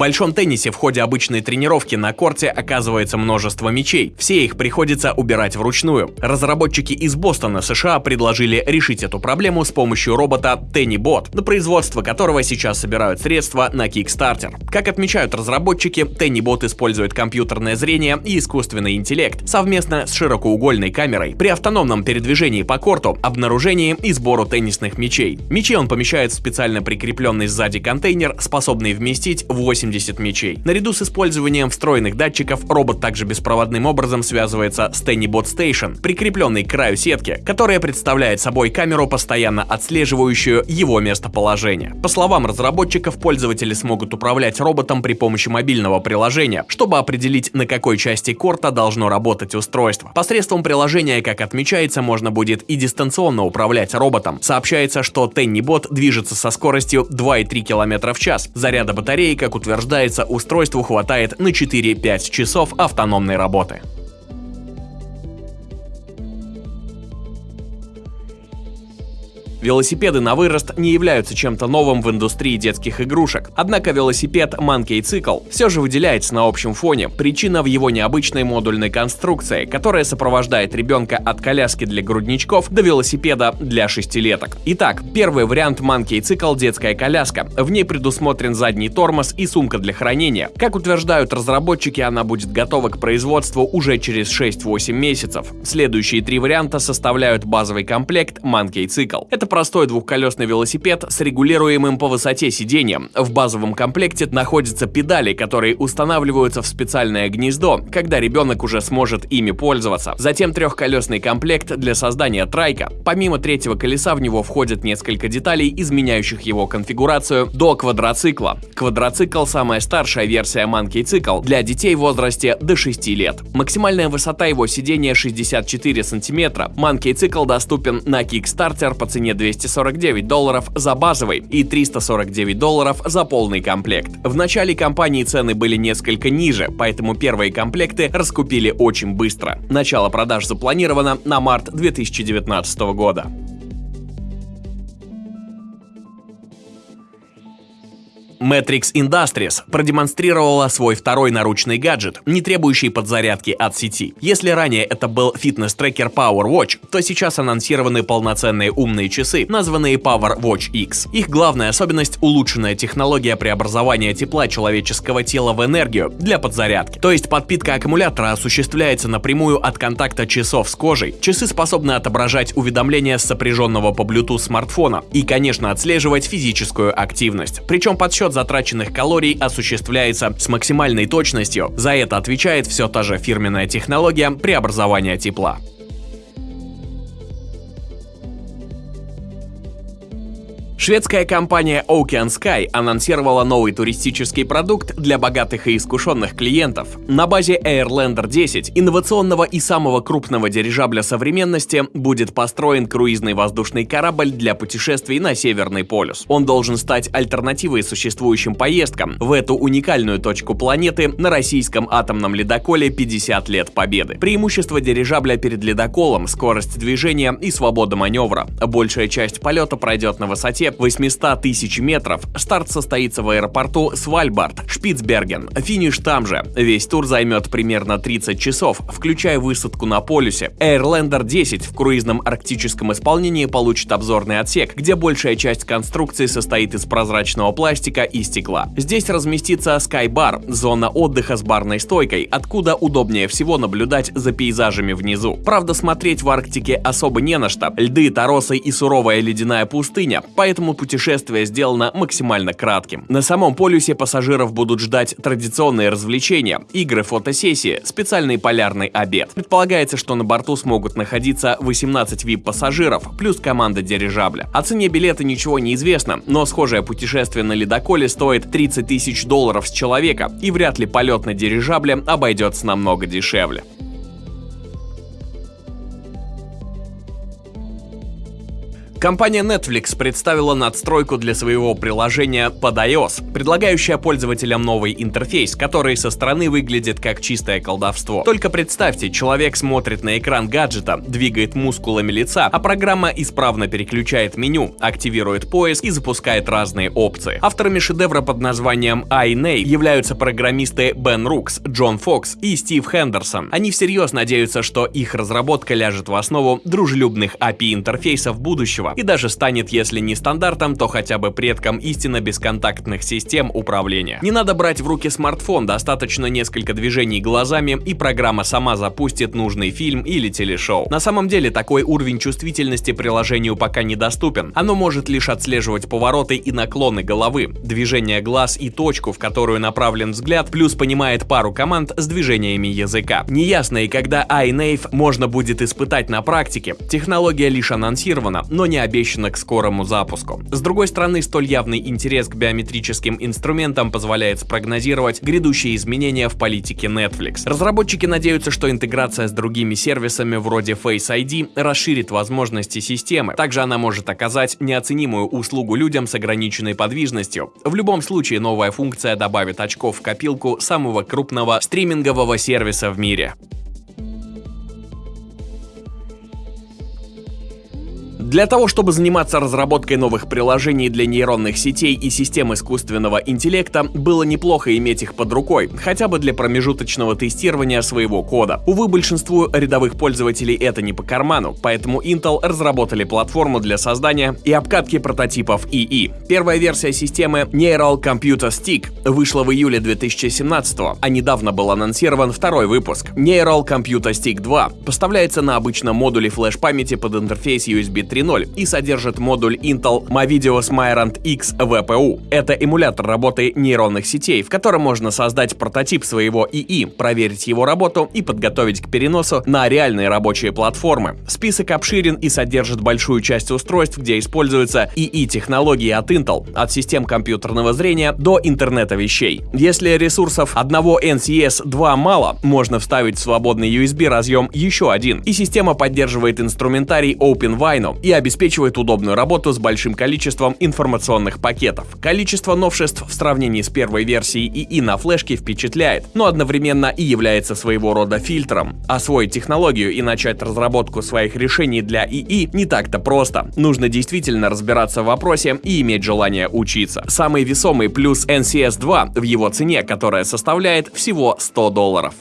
большом теннисе в ходе обычной тренировки на корте оказывается множество мячей. Все их приходится убирать вручную. Разработчики из Бостона, США предложили решить эту проблему с помощью робота TennyBot, на производство которого сейчас собирают средства на Kickstarter. Как отмечают разработчики, TennyBot использует компьютерное зрение и искусственный интеллект совместно с широкоугольной камерой при автономном передвижении по корту, обнаружении и сбору теннисных мячей. Мячи он помещает в специально прикрепленный сзади контейнер, способный вместить 80 мячей. Наряду с использованием встроенных датчиков, робот также беспроводным образом связывается с TennyBot Station, прикрепленной к краю сетки, которая представляет собой камеру, постоянно отслеживающую его местоположение. По словам разработчиков, пользователи смогут управлять роботом при помощи мобильного приложения, чтобы определить, на какой части корта должно работать устройство. Посредством приложения, как отмечается, можно будет и дистанционно управлять роботом. Сообщается, что TennyBot движется со скоростью 2,3 км в час. Заряда батареи, как утверждается, устройству хватает на 4-5 часов автономной работы. Велосипеды на вырост не являются чем-то новым в индустрии детских игрушек. Однако велосипед Monkey Cycle все же выделяется на общем фоне. Причина в его необычной модульной конструкции, которая сопровождает ребенка от коляски для грудничков до велосипеда для шестилеток. Итак, первый вариант Monkey Cycle – детская коляска. В ней предусмотрен задний тормоз и сумка для хранения. Как утверждают разработчики, она будет готова к производству уже через 6-8 месяцев. Следующие три варианта составляют базовый комплект Monkey Cycle. Это простой двухколесный велосипед с регулируемым по высоте сиденьем. В базовом комплекте находятся педали, которые устанавливаются в специальное гнездо, когда ребенок уже сможет ими пользоваться. Затем трехколесный комплект для создания трайка. Помимо третьего колеса в него входят несколько деталей, изменяющих его конфигурацию до квадроцикла. Квадроцикл – самая старшая версия Monkey Cycle для детей в возрасте до 6 лет. Максимальная высота его сидения 64 сантиметра. Monkey Cycle доступен на Kickstarter по цене 249 долларов за базовый и 349 долларов за полный комплект. В начале компании цены были несколько ниже, поэтому первые комплекты раскупили очень быстро. Начало продаж запланировано на март 2019 года. Matrix Industries продемонстрировала свой второй наручный гаджет, не требующий подзарядки от сети. Если ранее это был фитнес-трекер Power Watch, то сейчас анонсированы полноценные умные часы, названные Power Watch X. Их главная особенность – улучшенная технология преобразования тепла человеческого тела в энергию для подзарядки. То есть подпитка аккумулятора осуществляется напрямую от контакта часов с кожей. Часы способны отображать уведомления с сопряженного по Bluetooth смартфона и, конечно, отслеживать физическую активность. Причем подсчет подсчет затраченных калорий осуществляется с максимальной точностью. За это отвечает все та же фирменная технология преобразования тепла. Шведская компания Ocean Sky анонсировала новый туристический продукт для богатых и искушенных клиентов. На базе Airlander 10, инновационного и самого крупного дирижабля современности, будет построен круизный воздушный корабль для путешествий на Северный полюс. Он должен стать альтернативой существующим поездкам в эту уникальную точку планеты на российском атомном ледоколе 50 лет победы. Преимущество дирижабля перед ледоколом – скорость движения и свобода маневра. Большая часть полета пройдет на высоте 800 тысяч метров. Старт состоится в аэропорту Свальбард, Шпицберген. Финиш там же. Весь тур займет примерно 30 часов, включая высадку на полюсе. Airlander 10 в круизном арктическом исполнении получит обзорный отсек, где большая часть конструкции состоит из прозрачного пластика и стекла. Здесь разместится Skybar, зона отдыха с барной стойкой, откуда удобнее всего наблюдать за пейзажами внизу. Правда, смотреть в Арктике особо не на что. Льды, торосы и суровая ледяная пустыня, поэтому поэтому путешествие сделано максимально кратким. На самом полюсе пассажиров будут ждать традиционные развлечения, игры, фотосессии, специальный полярный обед. Предполагается, что на борту смогут находиться 18 VIP-пассажиров, плюс команда дирижабля. О цене билета ничего не известно, но схожее путешествие на ледоколе стоит 30 тысяч долларов с человека, и вряд ли полет на дирижабле обойдется намного дешевле. Компания Netflix представила надстройку для своего приложения под iOS, предлагающая пользователям новый интерфейс, который со стороны выглядит как чистое колдовство. Только представьте, человек смотрит на экран гаджета, двигает мускулами лица, а программа исправно переключает меню, активирует поиск и запускает разные опции. Авторами шедевра под названием iNay являются программисты Бен Рукс, Джон Фокс и Стив Хендерсон. Они всерьез надеются, что их разработка ляжет в основу дружелюбных API-интерфейсов будущего и даже станет, если не стандартом, то хотя бы предком истинно бесконтактных систем управления. Не надо брать в руки смартфон, достаточно несколько движений глазами, и программа сама запустит нужный фильм или телешоу. На самом деле, такой уровень чувствительности приложению пока недоступен. Оно может лишь отслеживать повороты и наклоны головы, движение глаз и точку, в которую направлен взгляд, плюс понимает пару команд с движениями языка. Неясно и когда iNave можно будет испытать на практике. Технология лишь анонсирована, но не обещана к скорому запуску. С другой стороны, столь явный интерес к биометрическим инструментам позволяет спрогнозировать грядущие изменения в политике Netflix. Разработчики надеются, что интеграция с другими сервисами вроде Face ID расширит возможности системы. Также она может оказать неоценимую услугу людям с ограниченной подвижностью. В любом случае, новая функция добавит очков в копилку самого крупного стримингового сервиса в мире. Для того, чтобы заниматься разработкой новых приложений для нейронных сетей и систем искусственного интеллекта, было неплохо иметь их под рукой, хотя бы для промежуточного тестирования своего кода. Увы, большинству рядовых пользователей это не по карману, поэтому Intel разработали платформу для создания и обкатки прототипов ИИ. Первая версия системы Neural Computer Stick вышла в июле 2017 а недавно был анонсирован второй выпуск. Neural Computer Stick 2 поставляется на обычном модуле флеш-памяти под интерфейс USB 3 3.0 и содержит модуль Intel Movidio Smyrant X VPU. Это эмулятор работы нейронных сетей, в котором можно создать прототип своего ИИ, проверить его работу и подготовить к переносу на реальные рабочие платформы. Список обширен и содержит большую часть устройств, где используются ИИ-технологии от Intel, от систем компьютерного зрения до интернета вещей. Если ресурсов одного NCS 2 мало, можно вставить в свободный USB разъем еще один, и система поддерживает инструментарий OpenVINO и обеспечивает удобную работу с большим количеством информационных пакетов. Количество новшеств в сравнении с первой версией ИИ на флешке впечатляет, но одновременно и является своего рода фильтром. Освоить технологию и начать разработку своих решений для ИИ не так-то просто. Нужно действительно разбираться в вопросе и иметь желание учиться. Самый весомый плюс NCS 2 в его цене, которая составляет всего 100 долларов.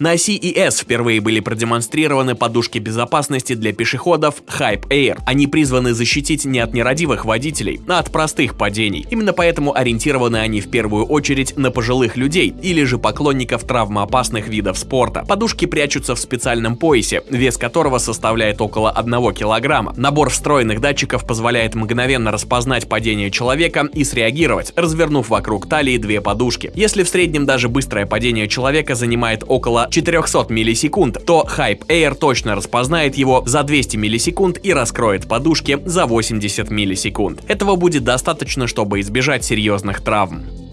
На CES впервые были продемонстрированы подушки безопасности для пешеходов Hype Air. Они призваны защитить не от нерадивых водителей, а от простых падений. Именно поэтому ориентированы они в первую очередь на пожилых людей или же поклонников травмоопасных видов спорта. Подушки прячутся в специальном поясе, вес которого составляет около 1 килограмма. Набор встроенных датчиков позволяет мгновенно распознать падение человека и среагировать, развернув вокруг талии две подушки. Если в среднем даже быстрое падение человека занимает около 400 миллисекунд, то Hype Air точно распознает его за 200 миллисекунд и раскроет подушки за 80 миллисекунд. Этого будет достаточно, чтобы избежать серьезных травм.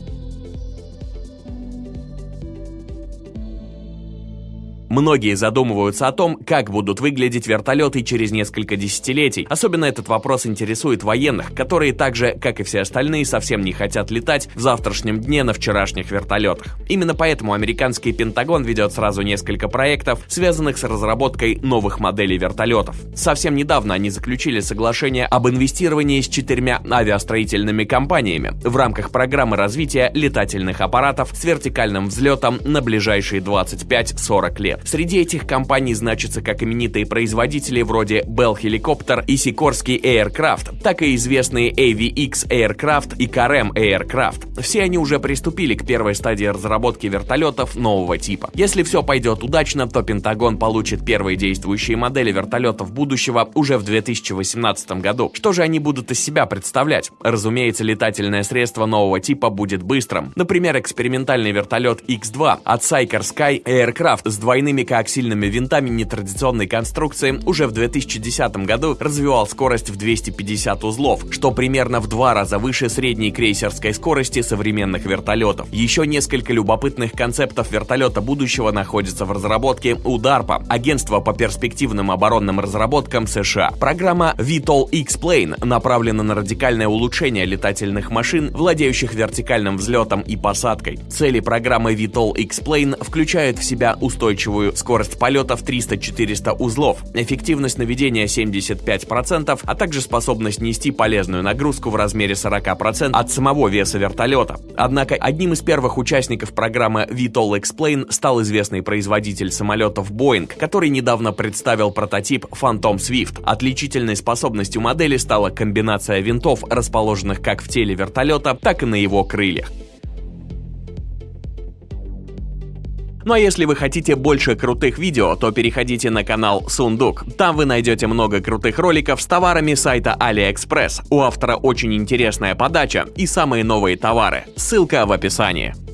Многие задумываются о том, как будут выглядеть вертолеты через несколько десятилетий. Особенно этот вопрос интересует военных, которые также, как и все остальные, совсем не хотят летать в завтрашнем дне на вчерашних вертолетах. Именно поэтому американский Пентагон ведет сразу несколько проектов, связанных с разработкой новых моделей вертолетов. Совсем недавно они заключили соглашение об инвестировании с четырьмя авиастроительными компаниями в рамках программы развития летательных аппаратов с вертикальным взлетом на ближайшие 25-40 лет. Среди этих компаний значатся как именитые производители вроде Bell Helicopter и Sikorsky Aircraft, так и известные AVX Aircraft и KRM Aircraft. Все они уже приступили к первой стадии разработки вертолетов нового типа. Если все пойдет удачно, то Пентагон получит первые действующие модели вертолетов будущего уже в 2018 году. Что же они будут из себя представлять? Разумеется, летательное средство нового типа будет быстрым. Например, экспериментальный вертолет X2 от Cyker Sky Aircraft с двойным двойными коаксильными винтами нетрадиционной конструкции уже в 2010 году развивал скорость в 250 узлов, что примерно в два раза выше средней крейсерской скорости современных вертолетов. Еще несколько любопытных концептов вертолета будущего находятся в разработке у DARPA, агентства по перспективным оборонным разработкам США. Программа VTOL X-Plane направлена на радикальное улучшение летательных машин, владеющих вертикальным взлетом и посадкой. Цели программы VTOL X-Plane включают в себя устойчивую скорость полета в 300-400 узлов, эффективность наведения 75%, а также способность нести полезную нагрузку в размере 40% от самого веса вертолета. Однако одним из первых участников программы VTOL Explain стал известный производитель самолетов Boeing, который недавно представил прототип Phantom Swift. Отличительной способностью модели стала комбинация винтов, расположенных как в теле вертолета, так и на его крыльях. Ну а если вы хотите больше крутых видео, то переходите на канал Сундук. Там вы найдете много крутых роликов с товарами сайта AliExpress. У автора очень интересная подача и самые новые товары. Ссылка в описании.